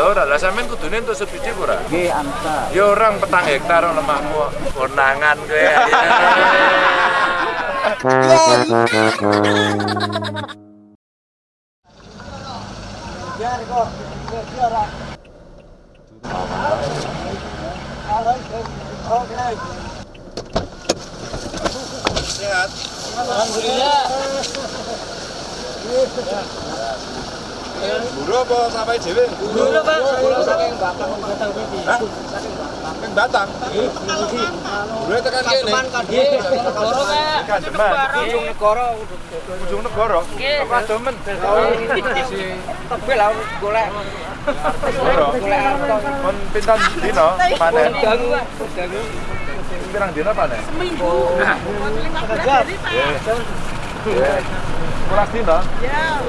Lho ora lah sampean kudune entuk subsidi ora? Nggih, angsa. Ya orang petang hektar lemahmu konangan kowe. Sehat. Buru apa sampai dhewe? Dulu, Pak. Dulu saking Batang Batang iki. Hah? Ning Batang. Buru tekan kene. Negara, Pak. Demen. Ujung negara. Ujung negara. Apa demen? Tapi lah golek Negara. golek harta. Kon pinten panen? Dangu. Pirang dino panen? Seminggu. Nggih. Dino? Ya,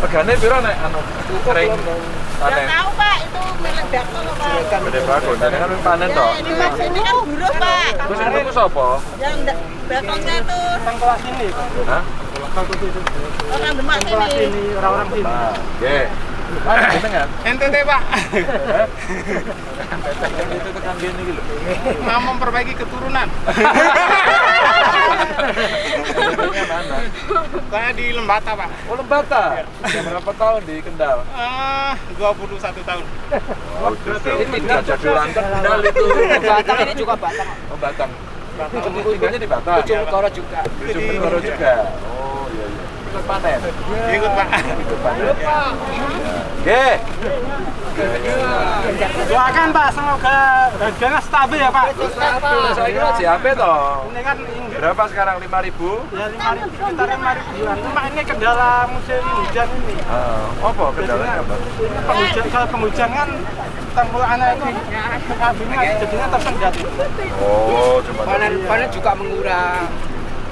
Regane piro nek anu kering nggak panen? tahu Pak, itu meledak tuh Pak. Gede bagus, jadi kan panen toh. Ini Mas ini kan buruh Pak. Terus tuku sapa? Yang da- belakangnya tuh Tang kelas ini, Pak. Hah? orang Demak sini. orang-orang sini. Nah, nggih. Mana jenengan? NTT Pak, Itu tekan gini lho. mau memperbaiki keturunan. Jenengan mana? Saya di Lembata Pak, Oh, Lembata. Berapa tahun di Kendal? Ah, 21 tahun. Oh, berarti tidak jadi orang Kendal itu. Batang ini juga Batang. Oh, Batang. Tinggalnya di Batang. Ujung negara juga. Ujung Negoro juga. Oh, iya iya. Ikut panen. Ikut Pak. Ikut panen. Doakan Pak, semoga harganya stabil ya Pak. Saya kira JAP toh. Ini kan Berapa sekarang? 5000 ribu? ya lima ribu, sekitar lima ribuan. Cuma ini kendala musim hujan ini. Ah, apa kendalanya apa? Penghujan, kalau penghujan kan tanggul anak itu kabinnya jadinya tersendat. Oh, cuma Panen panen juga mengurang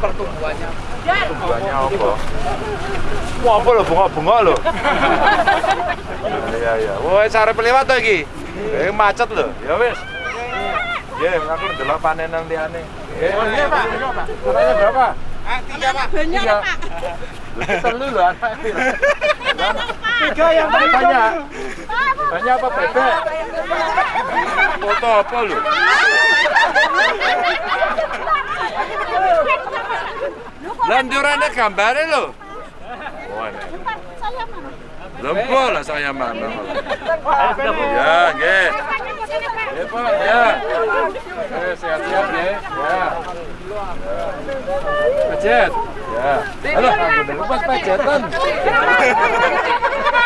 pertumbuhannya. Banyak apa? Wah, apa lho bunga-bunga lho. Iya iya. Woi, sare pelewat to iki. Eh macet lho. Ya wis. Nggih, aku ndelok panenan liyane. Oh iya Pak, iya Pak. Katanya berapa? Ah, tiga Pak. Banyak Iya. Pak. Lu telu lho anak ini. Tiga yang Tapi banyak. Banyak apa bebek? Foto apa lho? Lanjurannya gambarnya lho. Oh, ini. Saya mana? Lempo lah saya mana. Ya, nggih. Ya, Pak. Ya. Eh, sehat-sehat ya. Ya. Pejet. Ya. Halo, lupa pejetan.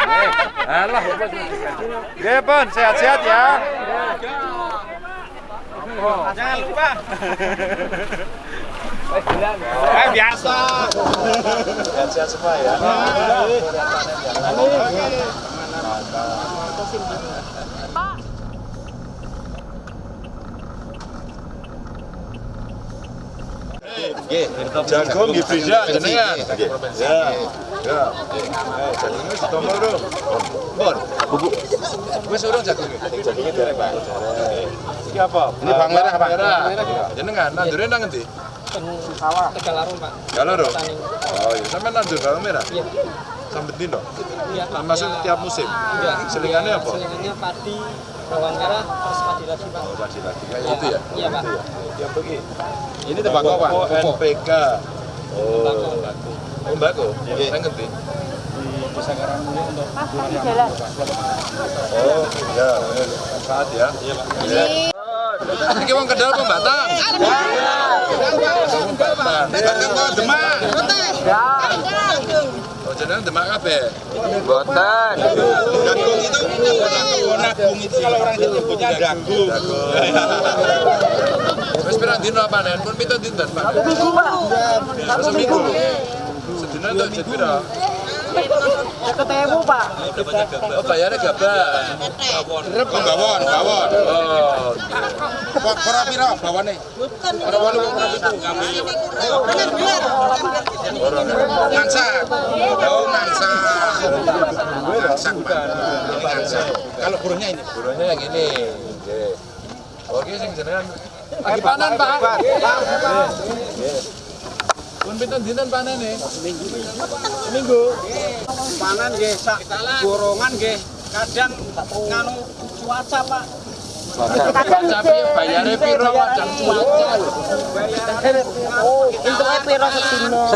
Eh, Alah, lupa. Pon, sehat-sehat ya. Jangan lupa. Eh, biasa. Sehat-sehat semua ya. Jagung di Frida jenengan. Ya. Ya. Eh, jagung wis ditomol lho. Bon. Bubuk. Wis urung jagung. Derek, Pak. Iki apa? Ini bawang merah, Pak. Jenengan nandure nang endi? Sawah. Tegalarung, Pak. Galoro. Oh iya, nandur bawang merah. Iya. Sampai dino. Iya. Masuk tiap musim. Iya. Selingannya apa? Selingannya padi, bawang merah, terus padi lagi, Pak. Oh, padi lagi. Kayak itu ya? Iya, Pak. Ya? Ya, begini. Ini tembakau apa? NPK. Oh, tembakau. Tembakau? Iya. Saya ngerti. Oh, iya. Saat ya? Iya, Pak. Iki wong Kendal apa Batang? Batang. Batang kok Demak. Oh, jenengan Demak kabeh. Itu kalau orang itu nyebutnya. Wis pirang dino panen? Pun pinten dinten, Pak? Minggu, Pak. Oh, Seminggu. Sedina? Ketemu, Pak. Oh, bayarnya gaban. Rep bawon, bawon. Oh, Kok ora pira bawane? Ora kok ora pitu. Ngansak. Oh. Ini ngansak. Kalau buruhnya ini. burunya yang ini. Oke, sing jenengan lagi panen, Pak. Pun pinten dinten panene? Seminggu. Panen nggih sak gorongan nggih kadang nganu cuaca pak bayarnya piro kadang cuaca. Oh, piro bagian. Oh.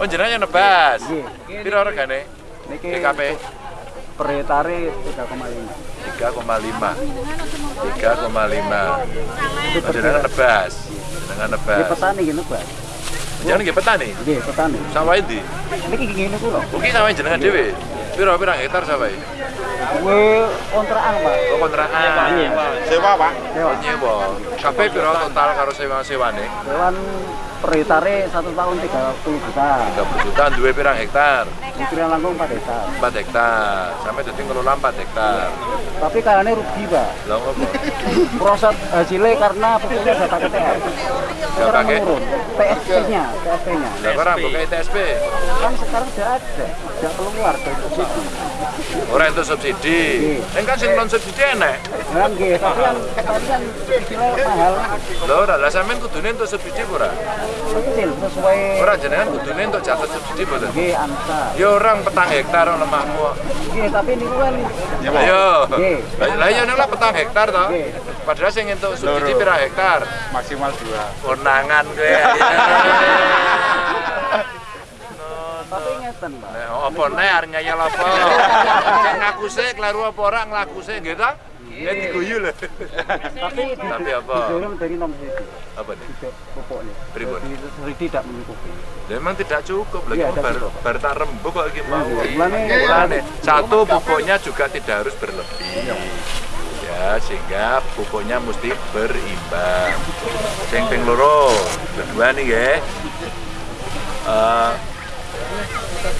Oh, jenengan yang nebas. Piro regane? Per hektare 3,5. 3,5. 3,5. Oh, jenengan nebas. Jenengan nebas. petani gini, Pak. Jangan nggih petani. Nggih, petani. Sawah ndi? Niki ngene ku lho. Mungkin sawah jenengan dhewe. Piro hektar sawah? Kuwi kontrakan, Pak. Oh, kontrakan. sewa pak Sewa. Nyewa. Kabeh piro total karo sewa-sewane? Hewan per hektare satu tahun 30 juta. 30 juta duwe pirang hektar? Pikiran langkung 4 hektar. 4 hektar. Sampai dadi ngelola 4 hektar. Tapi kayaknya rugi, Pak. Lah ngopo? Proses hasilnya karena pupuknya udah pakai TS nggak pakai PSP-nya, PSP-nya. Nggak orang pakai TSP. Kan sekarang sudah ada, sudah keluar dari subsidi. Orang itu subsidi. Ini kan sih non subsidi enak. Kan gitu, tapi yang kan kecilnya mahal. Loh, ora lah sampean kudune untuk subsidi ora? Kecil sesuai. Ora jenengan kudune untuk catat subsidi pura? Nggih, anu, amsa. Ya orang petang hektar orang lemahmu. Nggih, tapi niku kan Ya, ayo. Lah ya nek petang hektar to. Padahal sing untuk subsidi pira hektar? Maksimal 2 kondangan gue. Tapi. Oh, apa nih arep ya apa? Cek ngaku sih, kelaru apa orang ngaku sih gitu? ta? Iya, iya. Diguyu lah. Tapi tapi apa? Dari nom sisi. Apa nih? Tidak pokoknya. Pripun? Tidak mencukupi. Memang tidak cukup lagi iya, ya, baru baru tak mau. Satu pokoknya juga tidak harus berlebih. Ya, sehingga pupuknya mesti berimbang. Sing ping loro, kedua nih ya. Eh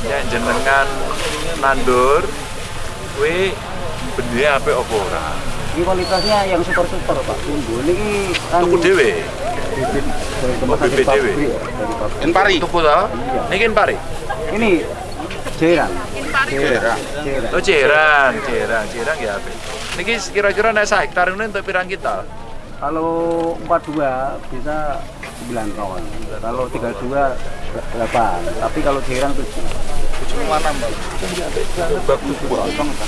yang jenengan nandur kuwi benih apa apa ora? Ini kualitasnya yang super-super, Pak. Tunggu. Ini kan Tuku dhewe. bibit dari Oh, tempat bibit pabrik, dhewe. ya, dari pabrik. Enpari Tuku to? Niki pari. Ini Jeran. Jeran. Jeran. Oh cerang, cerang, cerang ya apa? Niki kira-kira nek sak hektar ini untuk pirang kita? Kalau 42 bisa 9 kawan. Kalau 32 8. Tapi kalau Jeran 7.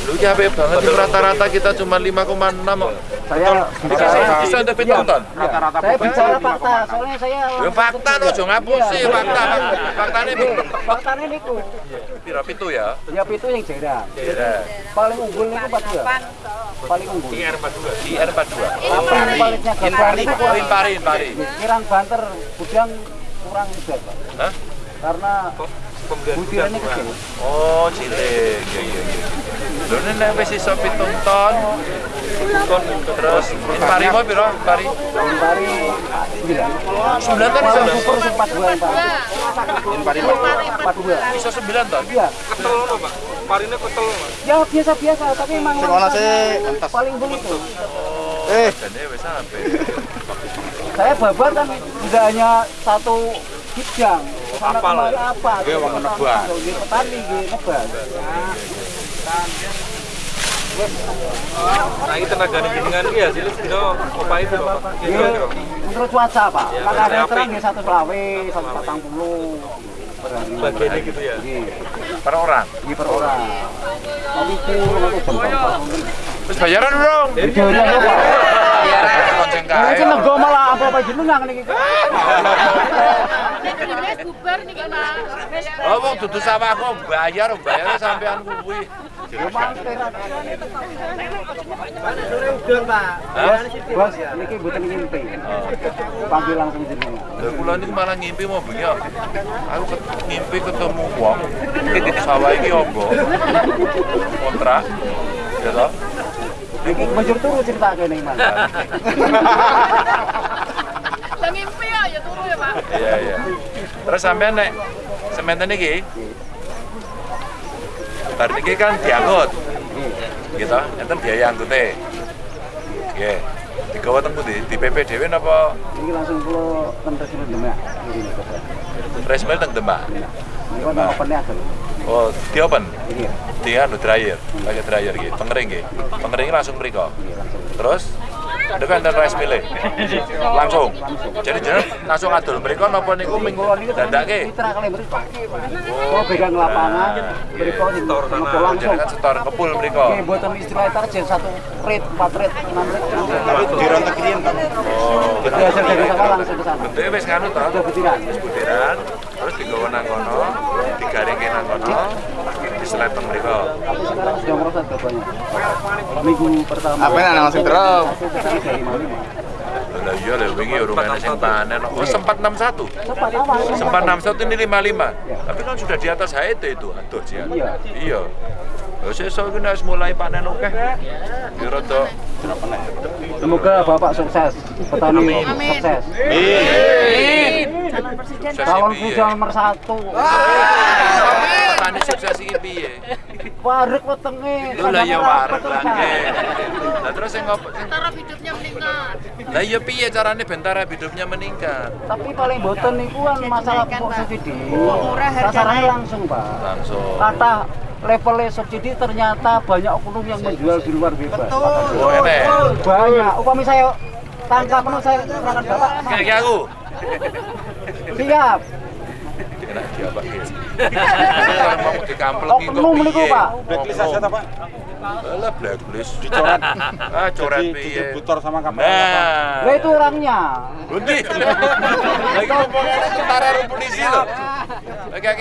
Lu ya apik banget rata-rata kita cuma 5,6 kok. Saya Bisa pitung ton. rata-rata saya bicara fakta, soalnya saya Ya fakta ngapusi fakta. Faktane fakta ini niku. pira pitu ya? Ya itu yang. Cerang. Paling unggul niku 42. Paling unggul. IR 42. Tapi paliknya gagal niku Pari pari pari. Kirang banter gudang kurang berat, Pak. Hah? Karena butirannya kecil. Oh, cilik. Iya iya iya. Lho nek wis iso pitung ton. Ton terus ini pari mau pira? Pari. Dari 9. 9 ton iso. Super 42 yang paling. 42. Iso 9 ton. Iya. ketel loh pak parine ketel loh Ya biasa-biasa, tapi emang Sing ana sih, paling unggul itu. eh Jane wis sampe. Saya babat kan tidak hanya satu bidang. Apal. apa? Nggih, wong nebak. Nggih, petani nggih nebak. nah ini tenaga jenengan iki hasilnya itu pak Ya, menurut cuaca Pak. Ya, Kalau ada terang ya satu selawe, satu patang puluh. bagiannya gitu ya Nggih, Per orang. nggih per orang. Tapi jam Terus bayaran dong. Ya Pak. Nah, kae. ini nego malah apa-apa jenengan niki. Bubar niki. Wis Oh, wong dudu sawahku bayar, bayar sampean kuwi. Ya mangke ra. Hah? Bos, niki mboten ngimpi. Panggil langsung jenengan. Lah kula niku malah ngimpi mau bengi. Aku ngimpi ketemu wong. Sawah iki ombo. Kontrak. Ya toh? Niki menjur turu cerita kene Mas. Lah ngimpi ya, ya turu ya, Pak. Iya, iya. Terus sampean nek sementen iki Bar niki kan diangkut. Gitu, enten biaya angkute. Nggih. Digawa teng pundi? Di PP dhewe napa Niki langsung kula ten Presiden Demak. Ini mail teng Demak? Ini kan ada. Oh, di open. Ini ya. Di anu dryer, pakai dryer gitu. Pengering gitu. Pengering langsung mriko. Ini langsung. Terus Enten rice milih. Langsung. Jadi jenengan langsung adol mriko napa niku minggu mriko. Kalau pegang lapangan, mriko setor langsung. Jenengan setor kepul mriko. Oke, buatan istilah target satu rate, empat rate, enam rate. Tapi dirontek riyen Pak. Oh, Jadi hasil dari sana langsung ke sana. bentuknya wis nganu to. Ada butiran. Terus digawa nang kono, digaringke nang kono, Selatan mereka. Minggu pertama. Apa yang langsung terus? Lah iya lah wingi urungane sing panen. Oh sempat 61. Sempat 61 ini 55. Tapi kan sudah di atas HET itu. Aduh dia. Iya. iya. Oh sesuk iki harus mulai panen oke. Ya rada Semoga Bapak sukses. Petani Amin. sukses. Amin. Calon presiden nomor 1. Ini sukses ini piye? Warek wetenge. Lho lah ya warek lah nggih. Terus yang ngopo? Bentara hidupnya meningkat. Lah ya piye carane bentara hidupnya meningkat? Tapi paling boten nih kan masalah subsidi. Oh, murah harganya langsung, Pak. Langsung. Kata levelnya subsidi ternyata banyak oknum yang menjual di luar bebas. Betul. Banyak. Upami saya tangkap penuh saya berangkat bapak. Kayak aku. Siap. Enak dia Pak. Orang mau kok. Niku, piye? Pak. Blacklist aja ta Pak. Blacklist. Dicoret. Ah coret Jadi piye? distributor sama kapal. Nah. Lah itu orangnya. Bundi. Lagi ngomong tentara polisi lho.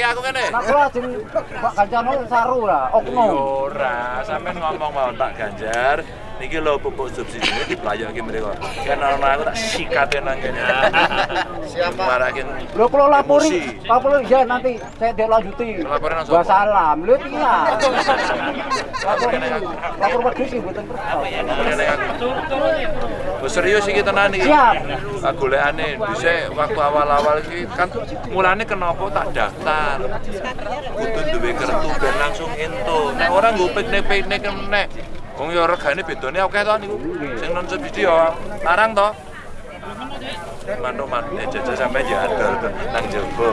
Aku kene. Nah, ajeng Pak Ganjano saru lah, oknum. Ora, sampean ngomong mawon Pak Ganjar. Niki lho pupuk subsidi ini diplayoki mriko. Kan ana aku tak sikate nang kene. Siapa? Marakin Lho kalau lapori, lapori ya nanti saya dia lanjuti. Laporin nang Gua salam. Lho iya. Lapor Kene aku. lapor wedhus sih mboten aku. Wes serius iki tenan iki. Siap. Golekane dhisik waktu awal-awal iki kan mulane kenapa tak daftar. Kudu duwe kertu ben langsung entuk. Nek ora nggo piknik-piknik nek wong ya regane bedane akeh to niku. Sing non subsidi ya larang to. Mantu mantu jajal sampe ya adol nang jaba.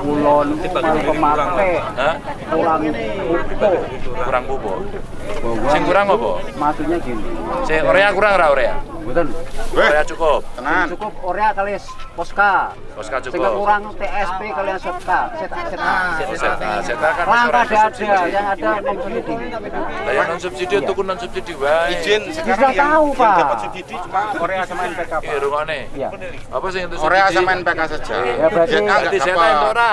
Kulon pemake, Hah? kurang utuh. Kurang. Bahwa Sing kurang apa? maksudnya gini. Sing Korea kurang ora Korea? Mboten. Korea cukup. Tenan. Cukup Korea kali Poska. Poska Sehingga cukup. kurang TSP kalian Setka. Seta Seta. Oh, Seta, Seta kan Langka ada yang ada non subsidi. Lah yang non subsidi tuku non subsidi wae. Izin Sudah sekarang yang, tahu, yang Pak. dapat subsidi cuma Korea sama NPK Pak. Eh rungone. Iya. Apa sih itu Korea sama NPK saja. Ya, berarti- ada.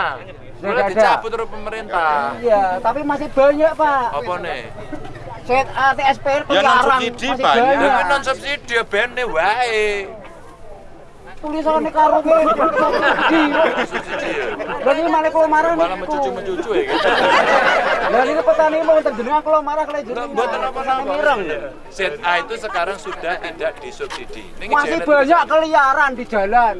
dicabut terus pemerintah. Iya, tapi masih banyak Pak. Apa nih? Set A, TSP Ya, non-subsidi masih banyak. Tapi banyak. non subsidi ya bene wae. Tulisannya karo gue subsidi. Subsidi ya. Lagi malah kalau marah Malah niku. mencucu-mencucu ya gitu. Ini petani mau kalau marah kalau buatan apa-apa. Mireng. Set A itu sekarang sudah tidak disubsidi. Masih banyak keliaran di jalan.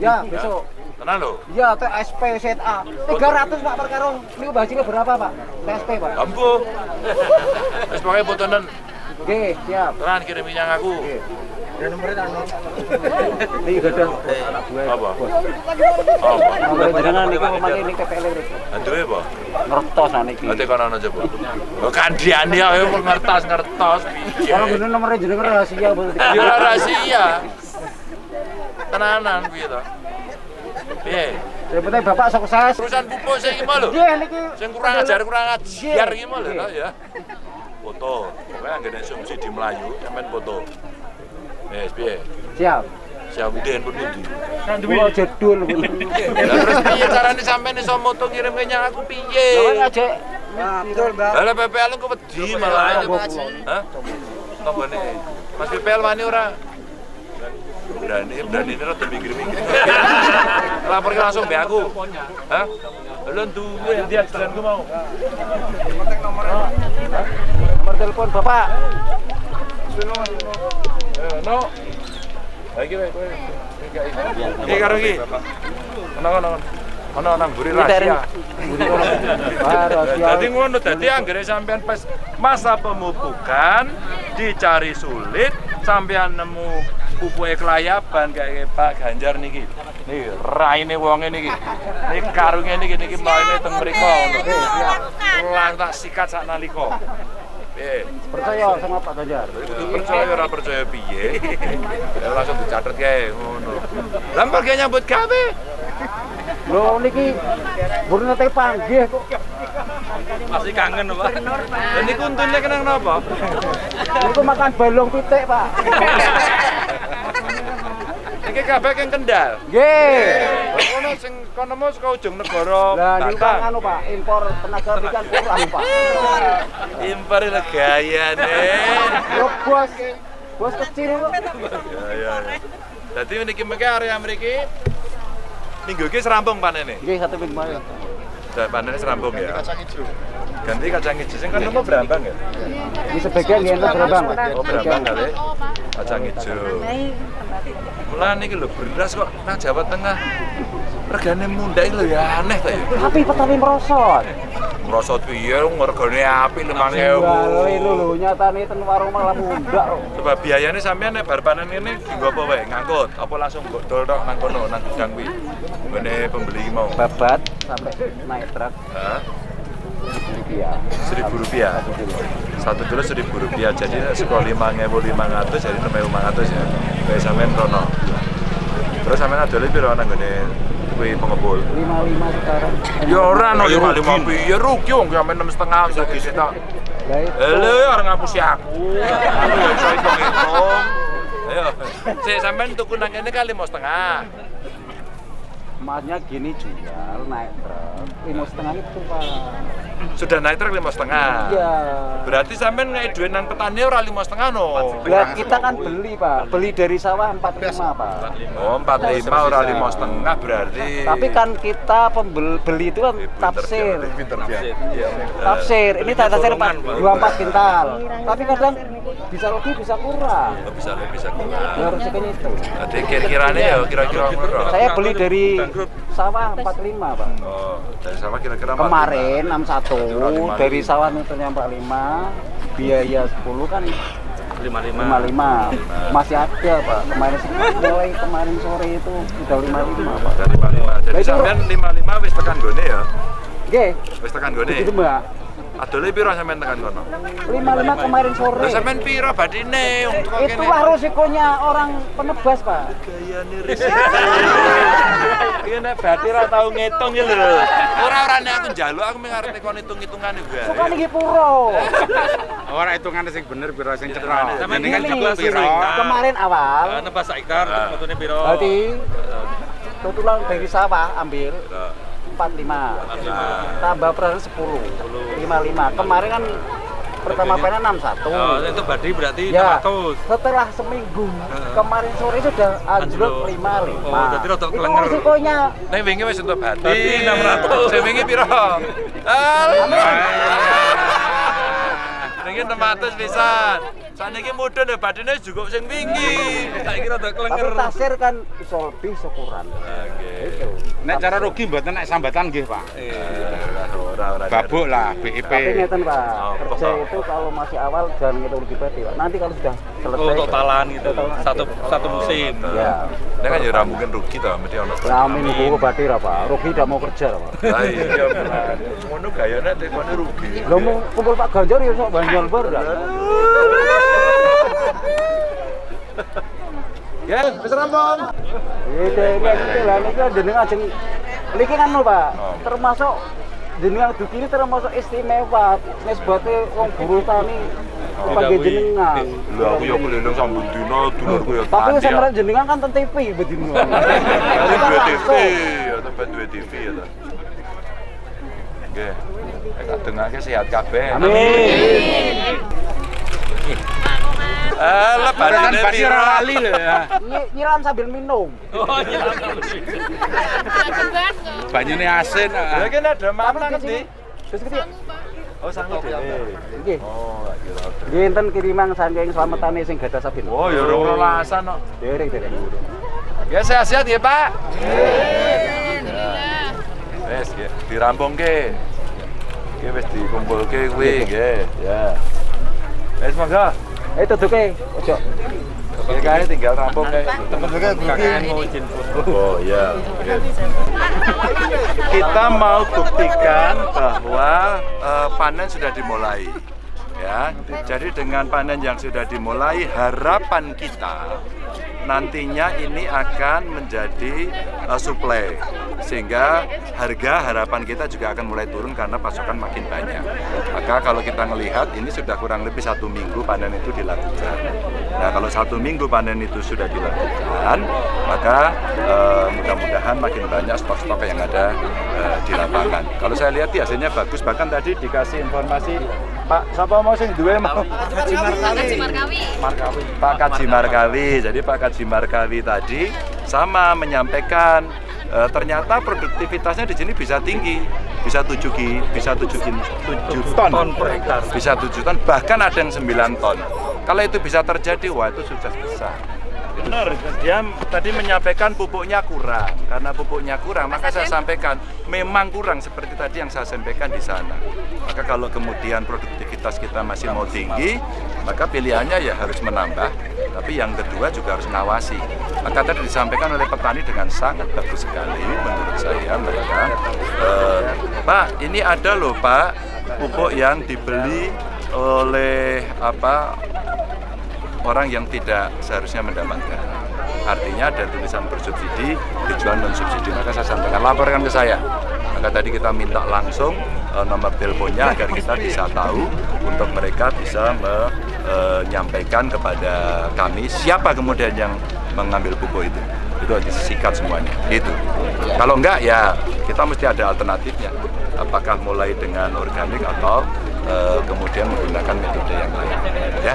Ya, besok. Tenang loh. Ya, TSP set A. 300 Pak per karung. Niku bajine berapa, Pak? TSP, Pak. Ambo. Wis pokoke fotonen. Oke, siap. Tenan kirim minyak aku. Anak gue. Apa? Apa? Nomor jenengan niku ini KPL ini. Aduh apa? Ngertos nah niki. Nanti kono coba. Oh kandian ya, ayo ngertos ngertos. piye. Kalau bener nomornya jenengan rahasia. Ya rahasia. Tenanan piye to? Piye? Yang penting Bapak sukses. Perusahaan pupuk sing iki lho. Nggih niki. Sing kurang ajar kurang ajar iki lho ya. Foto. Pokoknya anggere subsidi Melayu sampean foto. Wes piye? Siap. Siap ide handphone pundi? Kulo jedul. Lah terus piye carane sampean iso moto ngirim kenyang aku piye? Lawan aja. Betul, Mbak. Lah PPL ku wedi malah. Hah? Tombone. Mas PPL wani ora? Berani, berani ini rada minggir-minggir. Lapor ke langsung be aku. Hah? Lu duwe dia jalan ku mau. Nomor telepon Bapak. No. Lagi wae kowe. Iki karo iki. Ono ono. Ono nang mburi rahasia. Ah, rahasia. Jadi ngono dadi anggere sampean pas masa pemupukan dicari sulit sampean nemu pupuke kelayaban kayak Pak Ganjar niki. Niki raine wonge niki. Niki karunge niki niki maine teng mriko. Lang tak sikat sak nalika. Eh, Percaya sama Pak Ganjar. percaya ora percaya piye. Ya langsung dicatet kae ngono. Lah mergo nyambut gawe. Lho niki burung nate panggih kok. Masih kangen, Pak. Lah niku untune kenang napa? Niku makan balung pitik, Pak. Iki kabeh keng Kendal. Nggih. Ono sing kono mau saka ujung negara. Lah niku kan anu, Pak, impor tenaga ikan kurang, Pak. Impor le gayane. Yo bos. Bos kecil kok. Ya ya. ya. Dadi niki mengke area mriki minggu iki serampung panene. Nggih satu minggu. Sudah panennya serampung ya. Ganti kacang hijau sing kan mau berambang ya? Ini sebagian berabang, Pak. Oh berambang kali. Kacang hijau. Mulai niki lho beras kok nang Jawa Tengah. Regane mundhak lho ya aneh ta ya. Tapi petani merosot. Merosot piye regane apik 5000. Wale lho lho nyatane ten warung malah mundak kok. Coba biayanya sampean nek bar panen ini dienggo apa wae? Ngangkut apa langsung mbok dol tok nang kono nang gudang kuwi. Ngene pembeli mau. Babat sampai naik truk Hah? Rupiah. Seribu rupiah. Satu kilo seribu rupiah. Jadi sekolah lima lima ratus jadi enam lima ratus ya. Kayak sampean rono. Terus sampean ada lebih rono gini kue pengepul. 55 sekarang. Ya ora no lima lima piye rugi wong sampean enam setengah. Lah itu. Lho orang ngapusi aku. Aku ya iso hitung-hitung. Ayo, sik sampean tuku nang kene kali lima setengah. Emasnya gini jual naik truk lima setengah itu pak. Sudah naik truk lima setengah. Iya. Berarti sampean ngai duit nang petani ora lima setengah no. Lah kita kan beli pak, beli dari sawah 45 pak. Oh, empat lima ora lima setengah berarti. Tapi kan kita pembeli beli itu kan tafsir. Dia. Tafsir, ini tafsir pak dua empat kintal. Tapi kadang bisa lebih bisa kurang. Oh, bisa lebih bisa kurang. Ya resikonya itu. Jadi kira-kiranya ya kira-kira? Saya beli dari sawah 45 pak. Oh, dari sama kira-kira Kemarin lima. 61 dari sawah nuturnya 45, biaya 10 kan 55. Masih ada pak. Kemarin mulai kemarin sore itu udah 55 pak. Dari lima lima. Jadi Lah, itu- sampean lima lima wis tekan gone ya? Oke, Wis tekan gone. begitu mbak. Adole piro sampean tekan kono? 55 kemarin sore. Lah sampean piro badine wong teko kene? Itulah resikonya orang penebas pak. gayane risik. Iki nek berarti ora tau ngitung ya lho. Ora ora nek aku njaluk aku mung arep tekon hitung-hitungan iku. Suka nih puro. Orang hitungan sing bener piro sing Iya, cetha. Sampeyan Ini jebul piro? kemarin awal. Nebas hektar metune piro? Berarti tutulan dari sawah ambil 45. Tambah per 10. 55. Kemarin kan pertama panen 61. Oh, itu badi berarti Ya, 600. setelah seminggu kemarin sore sudah anjlok 55. Oh, jadi rada Itu kelenger. resikonya Nek wingi wis entuk Bati 600. Sing wingi piro? Wingi 600 pisan. Saniki mudhun ya badine juga sing wingi. Saiki rada tapi kelenger. tasir kan iso lebih iso kurang. Itu. Nek cara rugi mboten nek sambatan nggih, Pak. Ora ora. Babuk lah BIP. Tapi ngeten Pak, Oh, kerja itu kalau masih awal jangan ngitung rugi berarti Pak. Nanti kalau sudah selesai Oh, totalan gitu. Satu satu musim. Ya. Nek kan ya ora mungkin rugi to, mesti ono. Nah, minggu berarti lah Pak. Rugi tidak mau kerja lah Pak. Lah iya. Ngono gayane tekone rugi. Lo mau kumpul Pak Ganjar ya sok banjol bar Ya, wis rampung. Ini lah ini kan jenengan ajeng niki kan lho, Pak. Oh. Termasuk jenengan duki ini termasuk istimewa. Nisbate wong buruh tani panggil jenengan. Lho aku ya keliling sambut dino, dulurku Tapi jenengan kan ten TV bedino. Ini dua TV, ya tempat dua TV ya ta. Nek kadengake sehat kabeh. Amin. Eh, lebaran Kan pasti ora lali lho ya. Nyi- Nyiram sambil minum. Banyune asin. Ya ah. kan ada mana ngendi? sini Terus gede. Oh, sanggup dhewe. Nggih. Oh, kira. ada. Nggih enten kiriman saking slametane sing gadah sabin. Oh, ya ora rolasan kok. Derek derek. Ya sehat-sehat ya, Pak. Wes, ya, dirampungke. Ki wis dikumpulke kuwi, nggih. Ya. Wes monggo. Eh tutuke ojo. Ya kae tinggal rampung kae. Kakek mau izin foto. Oh iya. Kita mau buktikan bahwa eh, panen sudah dimulai. ya. Jadi dengan panen yang sudah dimulai, harapan kita nantinya ini akan menjadi uh, suplai sehingga harga harapan kita juga akan mulai turun karena pasokan makin banyak. Maka kalau kita melihat ini sudah kurang lebih satu minggu panen itu dilakukan. Nah kalau satu minggu panen itu sudah dilakukan, maka uh, mudah-mudahan makin banyak stok-stok yang ada uh, di lapangan. Kalau saya lihat ya, hasilnya bagus, bahkan tadi dikasih informasi Pak, siapa mau sing duwe mau? Haji Markawi. Markawi. Pak Kaji Markawi. Jadi Pak Kaji Markawi tadi sama menyampaikan eh, ternyata produktivitasnya di sini bisa tinggi, bisa 7 ki, bisa 7 ki, 7 ton per hektar. Bisa 7 ton, bahkan ada yang 9 ton. Kalau itu bisa terjadi, wah itu sukses besar. Benar, dia tadi menyampaikan pupuknya kurang. Karena pupuknya kurang, maka saya sampaikan memang kurang seperti tadi yang saya sampaikan di sana. Maka kalau kemudian produktivitas kita masih mau tinggi, maka pilihannya ya harus menambah. Tapi yang kedua juga harus ngawasi. Maka tadi disampaikan oleh petani dengan sangat bagus sekali menurut saya mereka. Eh, Pak, ini ada loh Pak pupuk yang dibeli oleh apa orang yang tidak seharusnya mendapatkan. Artinya ada tulisan bersubsidi, dijual non subsidi. Maka saya sampaikan laporkan ke saya. Maka tadi kita minta langsung eh, nomor teleponnya agar kita bisa tahu untuk mereka bisa menyampaikan kepada kami siapa kemudian yang mengambil pupuk itu. Itu harus disikat semuanya. Itu. Kalau enggak ya kita mesti ada alternatifnya. Apakah mulai dengan organik atau eh, kemudian menggunakan metode yang lain. Ya.